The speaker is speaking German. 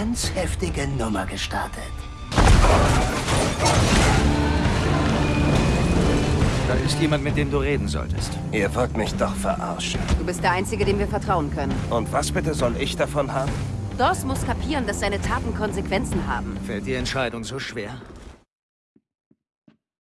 ganz heftige Nummer gestartet. Da ist jemand, mit dem du reden solltest. Ihr wollt mich doch verarschen. Du bist der Einzige, dem wir vertrauen können. Und was bitte soll ich davon haben? Doss muss kapieren, dass seine Taten Konsequenzen haben. Fällt die Entscheidung so schwer?